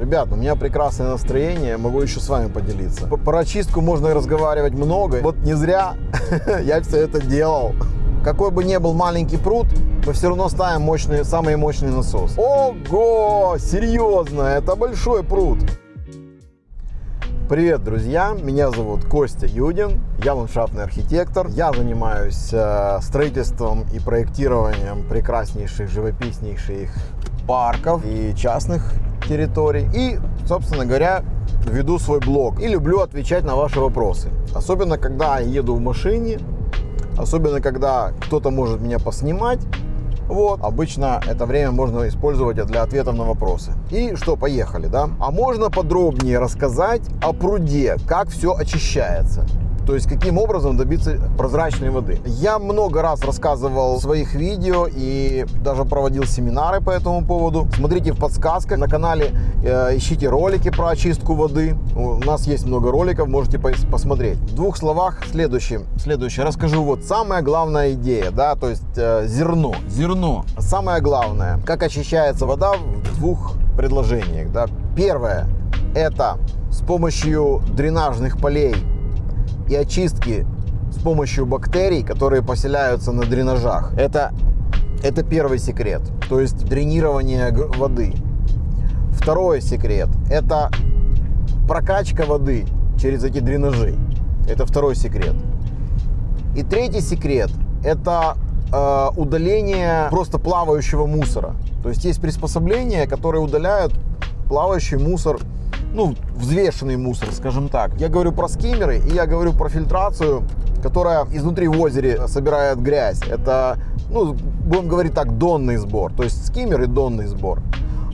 Ребят, у меня прекрасное настроение, могу еще с вами поделиться. Про очистку можно разговаривать много. Вот не зря я все это делал. Какой бы ни был маленький пруд, мы все равно ставим мощный, самый мощный насос. Ого, серьезно, это большой пруд. Привет, друзья! Меня зовут Костя Юдин, я ландшафтный архитектор. Я занимаюсь э, строительством и проектированием прекраснейших, живописнейших парков и частных территорий. И, собственно говоря, веду свой блог и люблю отвечать на ваши вопросы. Особенно, когда еду в машине, особенно, когда кто-то может меня поснимать. Вот, обычно это время можно использовать для ответов на вопросы. И что, поехали, да? А можно подробнее рассказать о пруде, как все очищается? То есть, каким образом добиться прозрачной воды. Я много раз рассказывал в своих видео и даже проводил семинары по этому поводу. Смотрите в подсказках. На канале э, ищите ролики про очистку воды. У нас есть много роликов, можете посмотреть. В двух словах следующее. Следующее. Расскажу вот самая главная идея, да, то есть э, зерно. Зерно. Самое главное. Как очищается вода в двух предложениях, да. Первое. Это с помощью дренажных полей и очистки с помощью бактерий, которые поселяются на дренажах. Это, это первый секрет, то есть дренирование воды. Второй секрет – это прокачка воды через эти дренажи. Это второй секрет. И третий секрет – это э, удаление просто плавающего мусора. То есть есть приспособления, которые удаляют плавающий мусор ну, взвешенный мусор, скажем так. Я говорю про скиммеры и я говорю про фильтрацию, которая изнутри в озере собирает грязь. Это, ну, будем говорить так, донный сбор. То есть скиммер и донный сбор.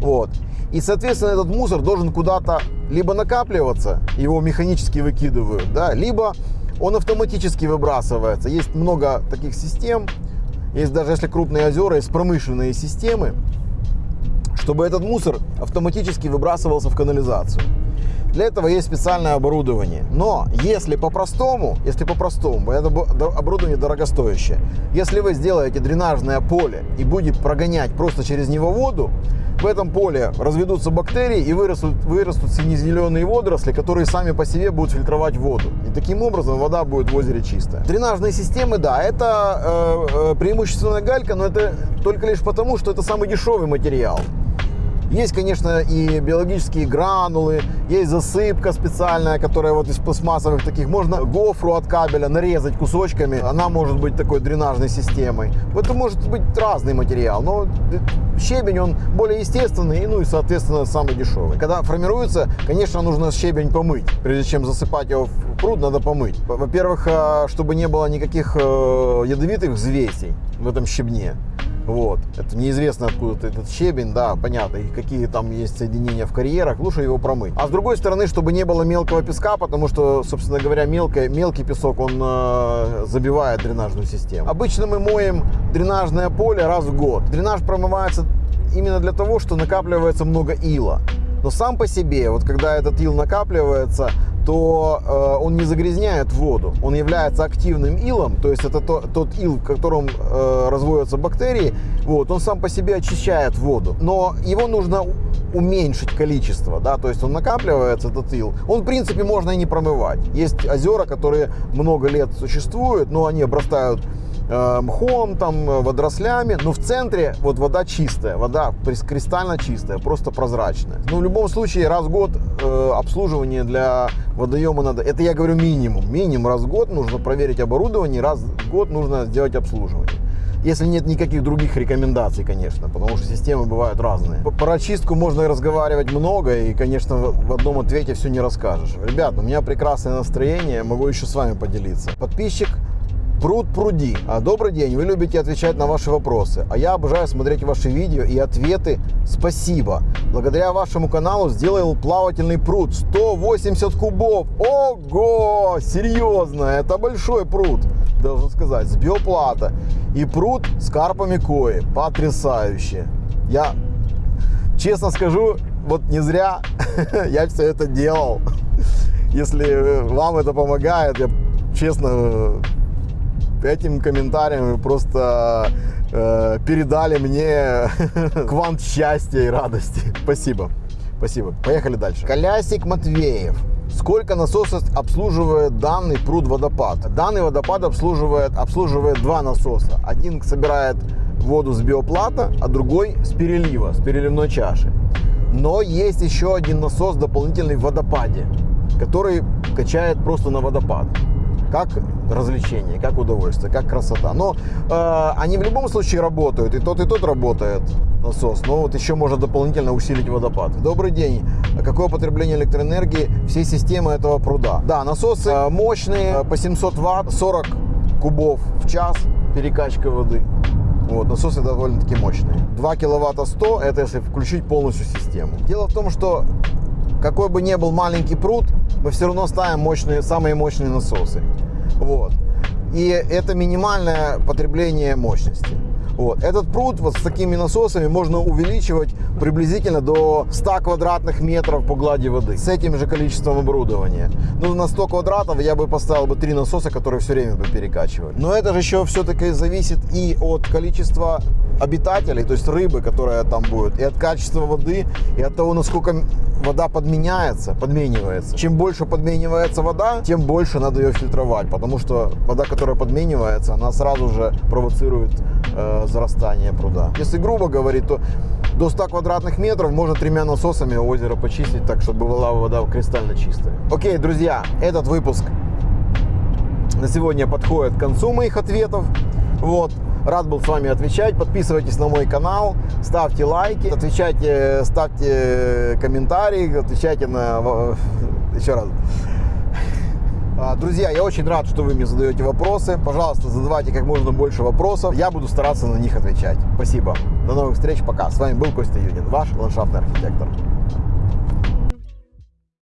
Вот. И, соответственно, этот мусор должен куда-то либо накапливаться, его механически выкидывают, да, либо он автоматически выбрасывается. Есть много таких систем. Есть даже если крупные озера, есть промышленные системы, чтобы этот мусор автоматически выбрасывался в канализацию. Для этого есть специальное оборудование. Но если по-простому, если по-простому, это оборудование дорогостоящее. Если вы сделаете дренажное поле и будет прогонять просто через него воду, в этом поле разведутся бактерии и вырастут, вырастут сине-зеленые водоросли, которые сами по себе будут фильтровать воду. И таким образом вода будет в озере чистая. Дренажные системы, да, это э, э, преимущественно галька, но это только лишь потому, что это самый дешевый материал. Есть, конечно, и биологические гранулы, есть засыпка специальная, которая вот из пластмассовых таких. Можно гофру от кабеля нарезать кусочками, она может быть такой дренажной системой. Это может быть разный материал, но щебень, он более естественный, ну и, соответственно, самый дешевый. Когда формируется, конечно, нужно щебень помыть. Прежде чем засыпать его в пруд, надо помыть. Во-первых, а, чтобы не было никаких э, ядовитых взвесей в этом щебне. Вот. Это неизвестно откуда этот щебень, да, понятно, и какие там есть соединения в карьерах, лучше его промыть. А с другой стороны, чтобы не было мелкого песка, потому что, собственно говоря, мелкий, мелкий песок, он э, забивает дренажную систему. Обычно мы моем дренажное поле раз в год. Дренаж промывается именно для того, что накапливается много ила. Но сам по себе, вот когда этот ил накапливается, то э, он не загрязняет воду. Он является активным илом, то есть это то, тот ил, в котором э, разводятся бактерии. Вот, он сам по себе очищает воду. Но его нужно уменьшить количество, да, то есть он накапливается, этот ил. Он, в принципе, можно и не промывать. Есть озера, которые много лет существуют, но они обрастают Э, мхом, там, э, водорослями, но в центре вот вода чистая, вода кристально чистая, просто прозрачная. Но в любом случае раз в год э, обслуживание для водоема надо, это я говорю минимум, минимум раз в год нужно проверить оборудование, раз в год нужно сделать обслуживание. Если нет никаких других рекомендаций, конечно, потому что системы бывают разные. Про очистку можно разговаривать много, и, конечно, в одном ответе все не расскажешь. Ребят, у меня прекрасное настроение, могу еще с вами поделиться. Подписчик Пруд пруди. А, добрый день, вы любите отвечать на ваши вопросы, а я обожаю смотреть ваши видео и ответы. Спасибо. Благодаря вашему каналу сделал плавательный пруд 180 кубов. Ого, серьезно, это большой пруд, должен сказать, с биоплата. И пруд с карпами кои, потрясающе. Я, честно скажу, вот не зря я все это делал. Если вам это помогает, я честно этим комментарием просто э, передали мне квант счастья и радости. Спасибо. Спасибо. Поехали дальше. Колясик Матвеев. Сколько насосов обслуживает данный пруд водопад? Данный водопад обслуживает, обслуживает два насоса. Один собирает воду с биоплата, а другой с перелива, с переливной чаши. Но есть еще один насос дополнительный в водопаде, который качает просто на водопад как развлечение, как удовольствие, как красота. Но э, они в любом случае работают, и тот, и тот работает насос, но вот еще можно дополнительно усилить водопад. Добрый день. Какое потребление электроэнергии всей системы этого пруда? Да, насосы э, мощные, э, по 700 ватт, 40 кубов в час перекачка воды. Вот, насосы довольно-таки мощные. 2 киловатта 100, это если включить полностью систему. Дело в том, что какой бы ни был маленький пруд, мы все равно ставим мощные, самые мощные насосы. Вот. И это минимальное потребление мощности. Вот. Этот пруд вот с такими насосами можно увеличивать приблизительно до 100 квадратных метров по глади воды с этим же количеством оборудования. Ну, на 100 квадратов я бы поставил бы три насоса, которые все время бы перекачивали. Но это же еще все-таки зависит и от количества обитателей, то есть рыбы, которая там будет, и от качества воды, и от того, насколько вода подменяется, подменивается. Чем больше подменивается вода, тем больше надо ее фильтровать, потому что вода, которая подменивается, она сразу же провоцирует э, зарастание пруда. Если грубо говорить, то до 100 квадратных метров можно тремя насосами озеро почистить так, чтобы была вода кристально чистая. Окей, друзья, этот выпуск на сегодня подходит к концу моих ответов. Вот. Рад был с вами отвечать. Подписывайтесь на мой канал, ставьте лайки, отвечайте, ставьте комментарии, отвечайте на... Еще раз. Друзья, я очень рад, что вы мне задаете вопросы. Пожалуйста, задавайте как можно больше вопросов. Я буду стараться на них отвечать. Спасибо. До новых встреч. Пока. С вами был Костя Юдин, ваш ландшафтный архитектор.